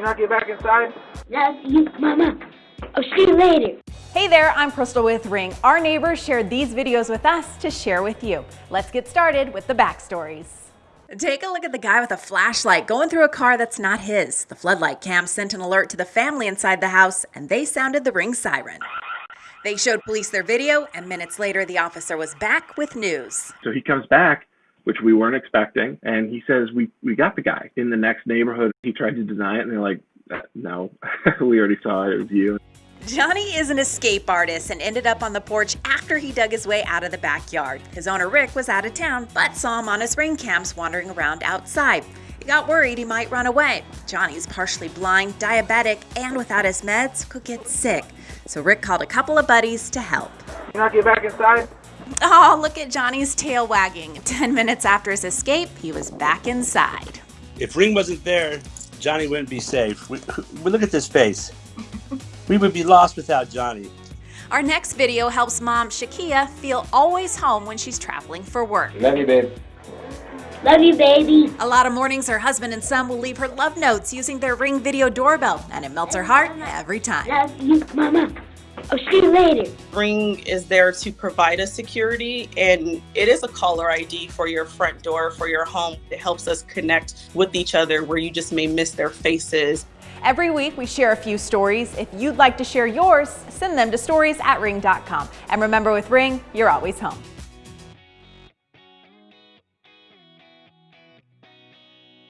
You I get back inside? Love you, Mama. I'll see you later. Hey there, I'm Crystal with Ring. Our neighbors shared these videos with us to share with you. Let's get started with the backstories. Take a look at the guy with a flashlight going through a car that's not his. The floodlight cam sent an alert to the family inside the house and they sounded the ring siren. They showed police their video and minutes later the officer was back with news. So he comes back, which we weren't expecting, and he says, "We we got the guy in the next neighborhood." He tried to deny it, and they're like, uh, "No, we already saw it. It was you." Johnny is an escape artist and ended up on the porch after he dug his way out of the backyard. His owner Rick was out of town but saw him on his ring cams wandering around outside. He got worried he might run away. Johnny's partially blind, diabetic, and without his meds could get sick. So Rick called a couple of buddies to help. You not get back inside? Oh, look at Johnny's tail wagging. Ten minutes after his escape, he was back inside. If Ring wasn't there, Johnny wouldn't be safe. We, we look at this face. We would be lost without Johnny. Our next video helps mom Shakia feel always home when she's traveling for work. Love you, babe. Love you, baby. A lot of mornings her husband and son will leave her love notes using their Ring video doorbell, and it melts her heart every time. Love you, Mama. I'll see you later. Ring is there to provide us security and it is a caller ID for your front door, for your home. It helps us connect with each other where you just may miss their faces. Every week we share a few stories. If you'd like to share yours, send them to stories at ring.com. And remember with Ring, you're always home.